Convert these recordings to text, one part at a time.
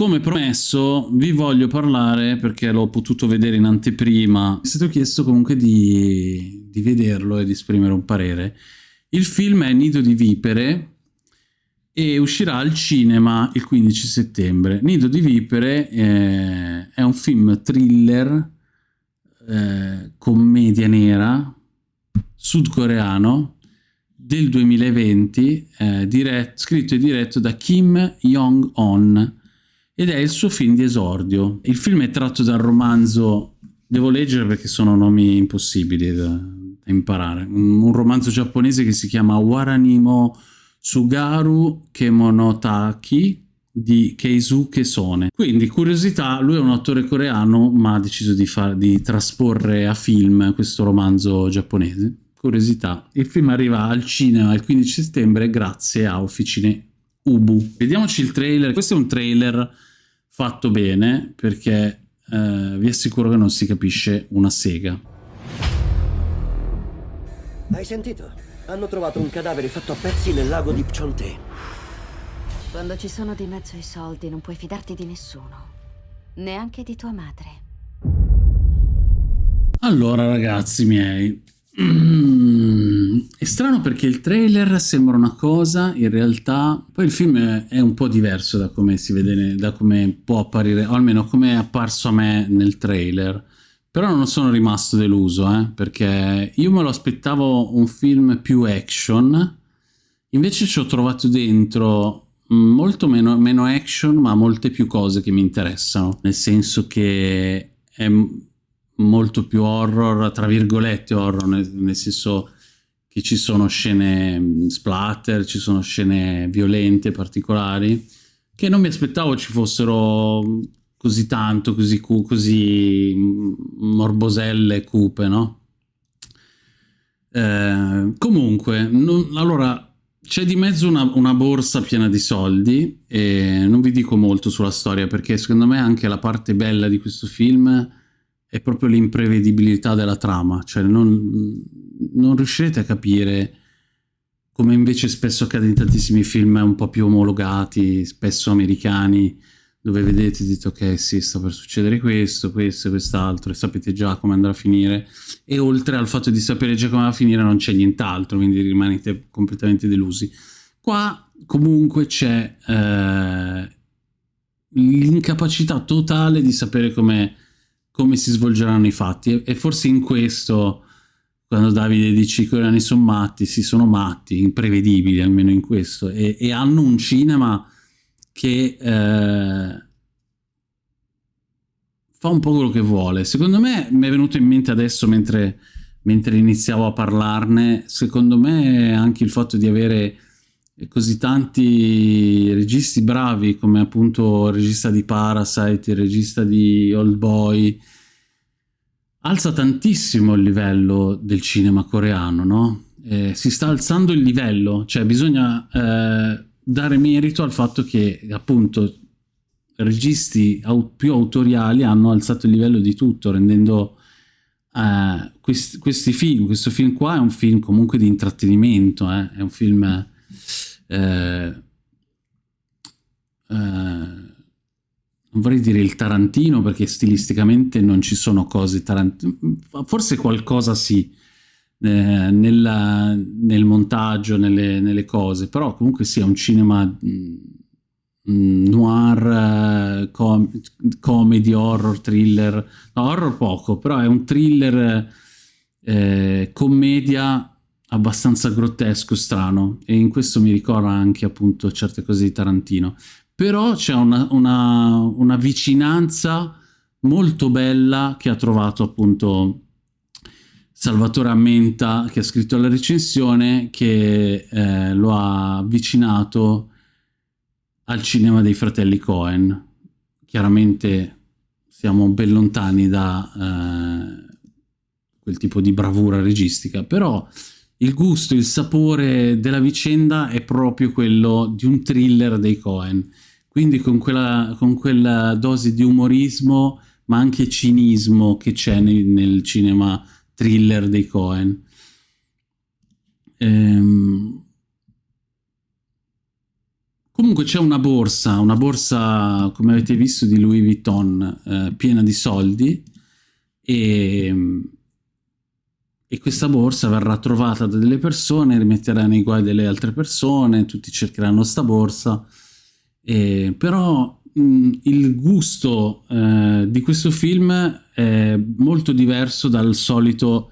come promesso vi voglio parlare, perché l'ho potuto vedere in anteprima, mi è stato chiesto comunque di, di vederlo e di esprimere un parere. Il film è Nido di Vipere e uscirà al cinema il 15 settembre. Nido di Vipere eh, è un film thriller, eh, commedia nera, sudcoreano, del 2020, eh, diretto, scritto e diretto da Kim Jong-on, ed è il suo film di esordio. Il film è tratto dal romanzo, devo leggere perché sono nomi impossibili da, da imparare, un, un, romanzo giapponese che si chiama Waranimo Sugaru Kemonotaki di Keisuke Sone. Quindi, curiosità, lui è un attore coreano ma ha deciso di, far, di trasporre a film questo romanzo giapponese. Curiosità, il film arriva al cinema il 15 settembre grazie a Officine Ubu. Vediamoci il trailer, questo è un trailer fatto bene perché eh, vi assicuro che non si capisce una sega. Hai sentito? Hanno trovato un cadavere fatto a pezzi nel lago di Pchonte. Quando ci sono di mezzo i soldi non puoi fidarti di nessuno, neanche di tua madre. Allora ragazzi miei, Mm, è strano perché il trailer sembra una cosa, in realtà poi il film è un po' diverso da come si vede, da come può apparire, o almeno come è apparso a me nel trailer. Però non sono rimasto deluso, eh, perché io me lo aspettavo un film più action, invece ci ho trovato dentro molto meno, meno action, ma molte più cose che mi interessano, nel senso che è molto più horror, tra virgolette horror, nel, nel senso che ci sono scene mm, splatter, ci sono scene violente, particolari, che non mi aspettavo ci fossero così tanto, così, così mm, morboselle, cupe, no? Eh, comunque, non, allora, c'è di mezzo una, una, borsa piena di soldi e non vi dico molto sulla storia perché secondo me anche la parte bella di questo film è proprio l'imprevedibilità della trama, cioè non, non, riuscirete a capire come invece spesso accade in tantissimi film un po' più omologati, spesso americani, dove vedete e dite ok sì sta per succedere questo, questo e quest'altro e sapete già come andrà a finire e oltre al fatto di sapere già come va a finire non c'è nient'altro, quindi rimanete completamente delusi. Qua comunque c'è eh, l'incapacità totale di sapere come come si svolgeranno i fatti e, forse in questo quando Davide dice che i coreani sono matti, sì sono matti, imprevedibili almeno in questo e, e hanno un cinema che eh, fa un po' quello che vuole. Secondo me mi è venuto in mente adesso mentre, mentre iniziavo a parlarne, secondo me anche il fatto di avere così tanti registi bravi come appunto il regista di Parasite, il regista di Old Boy, alza tantissimo il livello del cinema coreano, no? Eh, si sta alzando il livello, cioè bisogna eh, dare merito al fatto che appunto registi au più autoriali hanno alzato il livello di tutto, rendendo eh, questi, questi, film, questo film qua è un film comunque di intrattenimento, eh? è un film eh, eh, non vorrei dire il Tarantino perché stilisticamente non ci sono cose Tarantino, forse qualcosa sì, eh, nella, nel montaggio, nelle, nelle, cose, però comunque sia un cinema mh, mm, noir, eh, com comedy, horror, thriller, no, horror poco, però è un thriller eh, commedia abbastanza grottesco, strano, e in questo mi ricorda anche appunto certe cose di Tarantino. Però c'è una, una, una, vicinanza molto bella che ha trovato appunto Salvatore Ammenta, che ha scritto la recensione, che eh, lo ha avvicinato al cinema dei fratelli Cohen. Chiaramente siamo ben lontani da eh, quel tipo di bravura registica, però il gusto, il sapore della vicenda è proprio quello di un thriller dei Cohen. Quindi con quella, con quella dose di umorismo, ma anche cinismo che c'è nel, nel, cinema thriller dei Cohen. Ehm... Comunque c'è una borsa, una borsa come avete visto di Louis Vuitton, eh, piena di soldi e, e, questa borsa verrà trovata da delle persone, rimetterà nei guai delle altre persone, tutti cercheranno sta borsa, e, però mh, il gusto eh, di questo film è molto diverso dal solito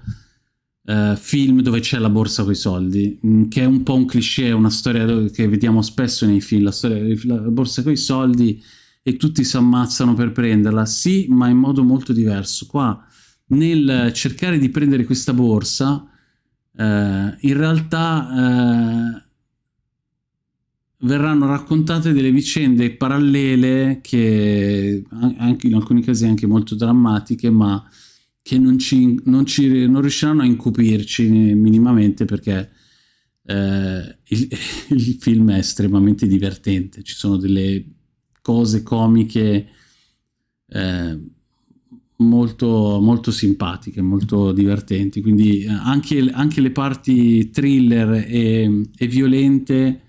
uh, film dove c'è la borsa con i soldi, mh, mm, che è un po' un cliché, una storia che vediamo spesso nei film, la storia della borsa con i soldi e tutti si ammazzano per prenderla, sì, ma in modo molto diverso. Qua, nel cercare di prendere questa borsa, uh, in realtà... Uh, verranno raccontate delle vicende parallele che anche in alcuni casi anche molto drammatiche ma che non, ci, non, ci, non riusciranno a incupirci minimamente perché eh, il, il, film è estremamente divertente, ci sono delle cose comiche eh, molto, molto simpatiche, molto divertenti, quindi eh, anche, anche le parti thriller e, e violente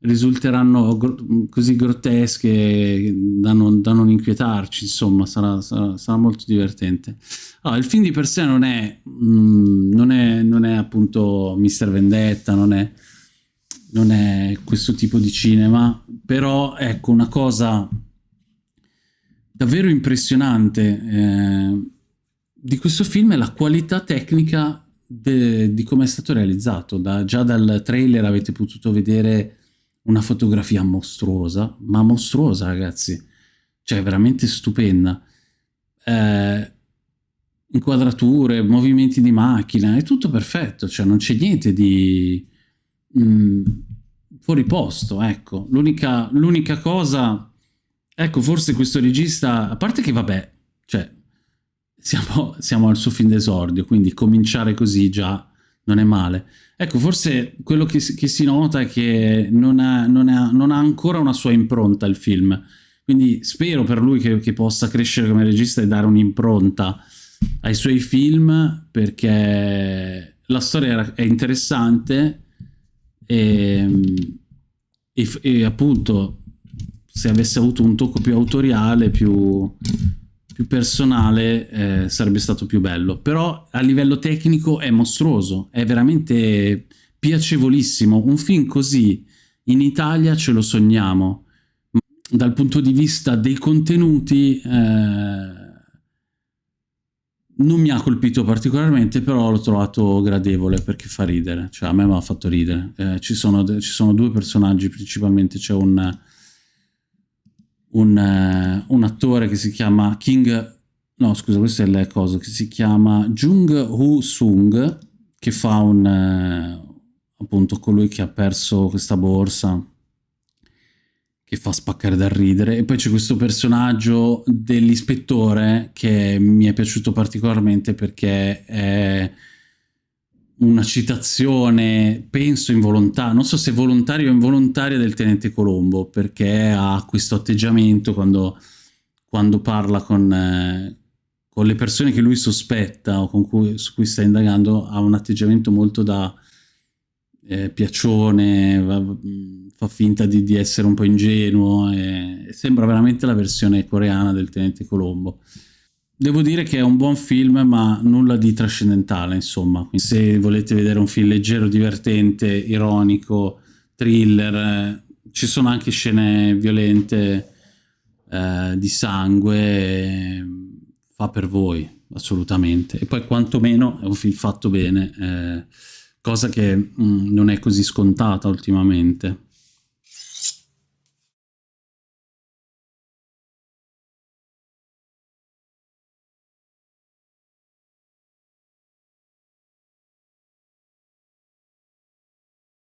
risulteranno gro così grottesche da non, da non, inquietarci, insomma, sarà, sarà, sarà molto divertente. Allora, il film di per sé non è, mm, non è, non è appunto Mister Vendetta, non è, non è questo tipo di cinema, però ecco una cosa davvero impressionante eh, di questo film è la qualità tecnica di come è stato realizzato. Da, già dal trailer avete potuto vedere una fotografia mostruosa, ma mostruosa ragazzi, cioè veramente stupenda. Eh, inquadrature, movimenti di macchina, è tutto perfetto, cioè non c'è niente di mh, mm, fuori posto, ecco. L'unica cosa, ecco, forse questo regista, a parte che vabbè, cioè, siamo, siamo al suo fin d'esordio, quindi cominciare così già non è male. Ecco, forse quello che, che si nota è che non ha, non, ha, non ha, ancora una sua impronta il film, quindi spero per lui che, che possa crescere come regista e dare un'impronta ai suoi film, perché la storia è interessante e, e, e appunto se avesse avuto un tocco più autoriale, più più personale eh, sarebbe stato più bello, però a livello tecnico è mostruoso, è veramente piacevolissimo, un film così in Italia ce lo sogniamo, dal punto di vista dei contenuti eh, non mi ha colpito particolarmente, però l'ho trovato gradevole perché fa ridere, cioè a me mi ha fatto ridere, eh, ci, sono, ci sono due personaggi principalmente, c'è un un, uh, un, attore che si chiama King, no scusa questo è il coso, che si chiama Jung Woo Sung, che fa un, uh, appunto colui che ha perso questa borsa, che fa spaccare dal ridere, e poi c'è questo personaggio dell'ispettore che mi è piaciuto particolarmente perché è una citazione, penso involontaria, non so se volontaria o involontaria del tenente Colombo, perché ha questo atteggiamento quando, quando parla con, eh, con, le persone che lui sospetta o cui, su cui sta indagando, ha un atteggiamento molto da eh, piacione, va, fa finta di, di, essere un po' ingenuo, e sembra veramente la versione coreana del tenente Colombo. Devo dire che è un buon film, ma nulla di trascendentale, insomma. Quindi se volete vedere un film leggero, divertente, ironico, thriller, eh, ci sono anche scene violente eh, di sangue, fa per voi, assolutamente. E poi quantomeno è un film fatto bene, eh, cosa che mh, mm, non è così scontata ultimamente.